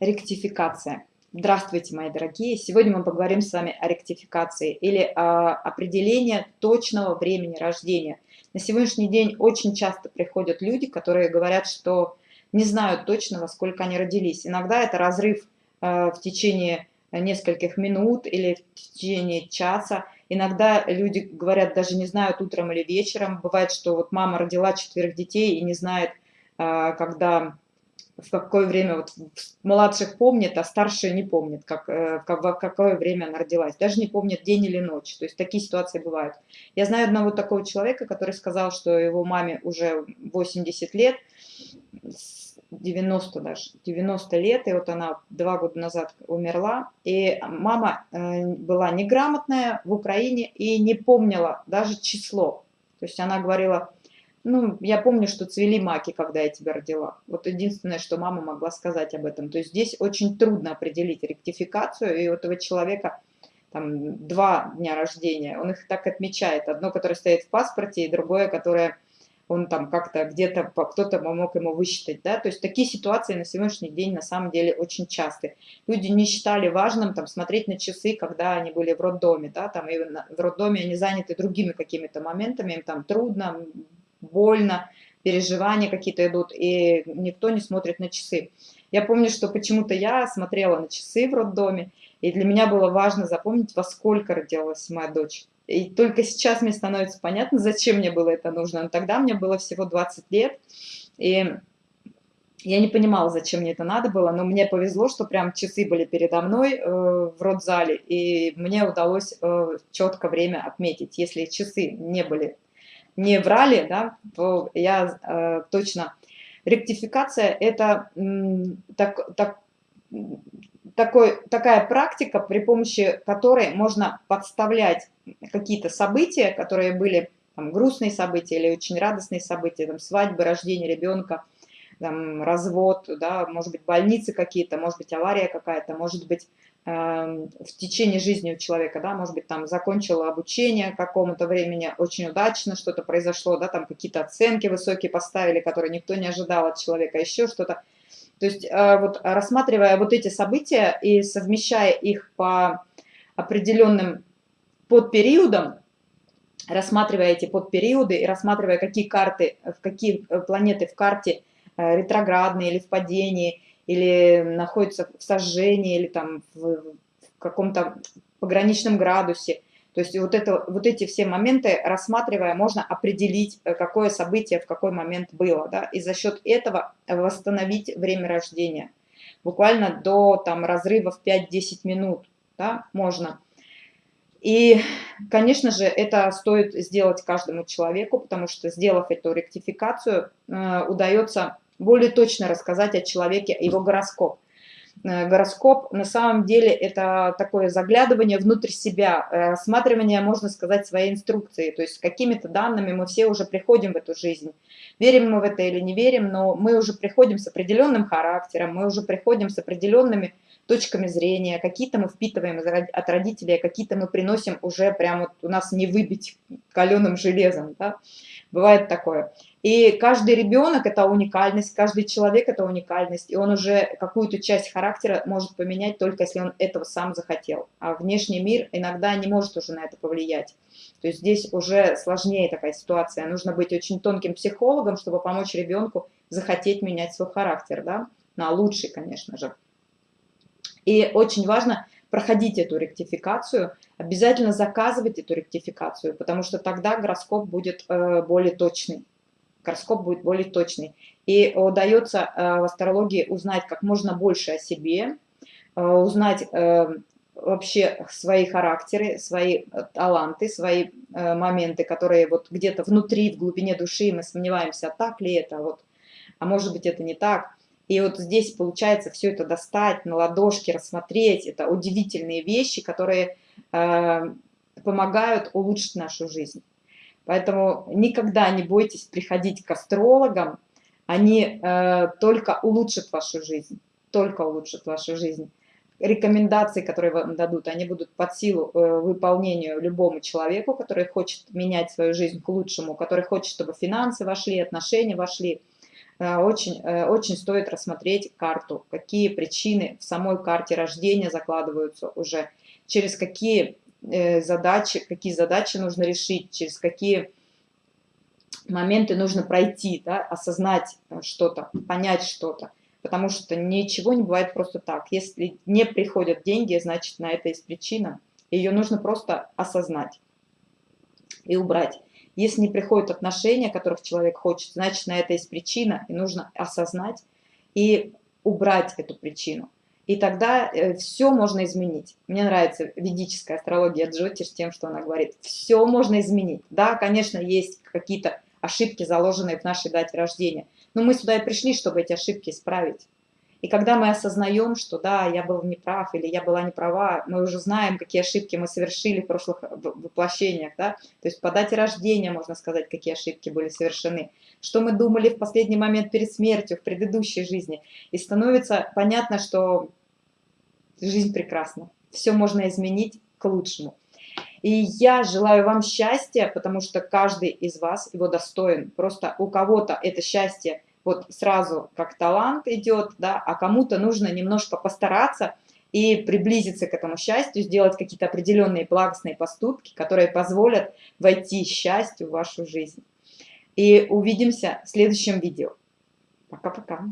Ректификация. Здравствуйте, мои дорогие! Сегодня мы поговорим с вами о ректификации или о определении точного времени рождения. На сегодняшний день очень часто приходят люди, которые говорят, что не знают точно, во сколько они родились. Иногда это разрыв э, в течение нескольких минут или в течение часа. Иногда люди говорят, даже не знают утром или вечером. Бывает, что вот мама родила четверых детей и не знает, э, когда в какое время, вот младших помнит, а старшие не помнит, как, э, в какое время она родилась, даже не помнит день или ночь, то есть такие ситуации бывают. Я знаю одного такого человека, который сказал, что его маме уже 80 лет, 90 даже, 90 лет, и вот она два года назад умерла, и мама э, была неграмотная в Украине и не помнила даже число, то есть она говорила, ну, я помню, что цвели маки, когда я тебя родила. Вот единственное, что мама могла сказать об этом. То есть здесь очень трудно определить ректификацию, и у этого человека там два дня рождения, он их так отмечает. Одно, которое стоит в паспорте, и другое, которое он там как-то где-то, кто-то помог ему высчитать, да, то есть такие ситуации на сегодняшний день на самом деле очень часты. Люди не считали важным там смотреть на часы, когда они были в роддоме, да, там и в роддоме они заняты другими какими-то моментами, им там трудно, больно, переживания какие-то идут, и никто не смотрит на часы. Я помню, что почему-то я смотрела на часы в роддоме, и для меня было важно запомнить, во сколько родилась моя дочь. И только сейчас мне становится понятно, зачем мне было это нужно. Но тогда мне было всего 20 лет, и я не понимала, зачем мне это надо было, но мне повезло, что прям часы были передо мной э, в родзале, и мне удалось э, четко время отметить. Если часы не были не врали, да, я э, точно... Ректификация – это так, так, такой, такая практика, при помощи которой можно подставлять какие-то события, которые были там, грустные события или очень радостные события, там, свадьбы, рождение ребенка, там, развод, да, может быть, больницы какие-то, может быть, авария какая-то, может быть, Эм, в течение жизни у человека, да, может быть, там закончила обучение какому-то времени, очень удачно что-то произошло, да, там какие-то оценки высокие поставили, которые никто не ожидал от человека, еще что-то. То есть э, вот рассматривая вот эти события и совмещая их по определенным подпериодам, рассматривая эти подпериоды и рассматривая, какие карты, в какие э, планеты в карте э, ретроградные или в падении, или находится в сожжении, или там в, в каком-то пограничном градусе. То есть вот, это, вот эти все моменты, рассматривая, можно определить, э, какое событие в какой момент было, да, и за счет этого восстановить время рождения. Буквально до там, разрыва в 5-10 минут да, можно. И, конечно же, это стоит сделать каждому человеку, потому что, сделав эту ректификацию, э, удается более точно рассказать о человеке, его гороскоп. Э, гороскоп на самом деле это такое заглядывание внутрь себя, э, рассматривание, можно сказать, своей инструкции. То есть какими-то данными мы все уже приходим в эту жизнь. Верим мы в это или не верим, но мы уже приходим с определенным характером, мы уже приходим с определенными точками зрения, какие-то мы впитываем от родителей, а какие-то мы приносим уже прям вот у нас не выбить каленым железом. Да? Бывает такое. И каждый ребенок – это уникальность, каждый человек – это уникальность, и он уже какую-то часть характера может поменять только если он этого сам захотел. А внешний мир иногда не может уже на это повлиять. То есть здесь уже сложнее такая ситуация. Нужно быть очень тонким психологом, чтобы помочь ребенку захотеть менять свой характер, да, на лучший, конечно же. И очень важно проходить эту ректификацию, обязательно заказывать эту ректификацию, потому что тогда гороскоп будет э, более точный гороскоп будет более точный. И удается э, в астрологии узнать как можно больше о себе, э, узнать э, вообще свои характеры, свои таланты, свои моменты, которые вот где-то внутри, в глубине души мы сомневаемся, а так ли это, вот, а может быть это не так. И вот здесь получается все это достать на ладошке, рассмотреть. Это удивительные вещи, которые помогают улучшить нашу жизнь. Поэтому никогда не бойтесь приходить к астрологам, они э, только улучшат вашу жизнь, только улучшат вашу жизнь. Рекомендации, которые вам дадут, они будут под силу э, выполнению любому человеку, который хочет менять свою жизнь к лучшему, который хочет, чтобы финансы вошли, отношения вошли, э, очень, э, очень стоит рассмотреть карту, какие причины в самой карте рождения закладываются уже, через какие задачи, какие задачи нужно решить, через какие моменты нужно пройти, да, осознать что-то, понять что-то. Потому что ничего не бывает просто так. Если не приходят деньги, значит, на это есть причина. Ее нужно просто осознать и убрать. Если не приходят отношения, которых человек хочет, значит, на это есть причина, и нужно осознать и убрать эту причину. И тогда э, все можно изменить. Мне нравится ведическая астрология Джотиш тем, что она говорит, все можно изменить. Да, конечно, есть какие-то ошибки, заложенные в нашей дате рождения, но мы сюда и пришли, чтобы эти ошибки исправить. И когда мы осознаем, что да, я был неправ или я была неправа, мы уже знаем, какие ошибки мы совершили в прошлых воплощениях, да, то есть по дате рождения можно сказать, какие ошибки были совершены, что мы думали в последний момент перед смертью, в предыдущей жизни. И становится понятно, что жизнь прекрасна, все можно изменить к лучшему. И я желаю вам счастья, потому что каждый из вас его достоин. Просто у кого-то это счастье вот сразу как талант идет, да, а кому-то нужно немножко постараться и приблизиться к этому счастью, сделать какие-то определенные благостные поступки, которые позволят войти счастью в вашу жизнь. И увидимся в следующем видео. Пока-пока.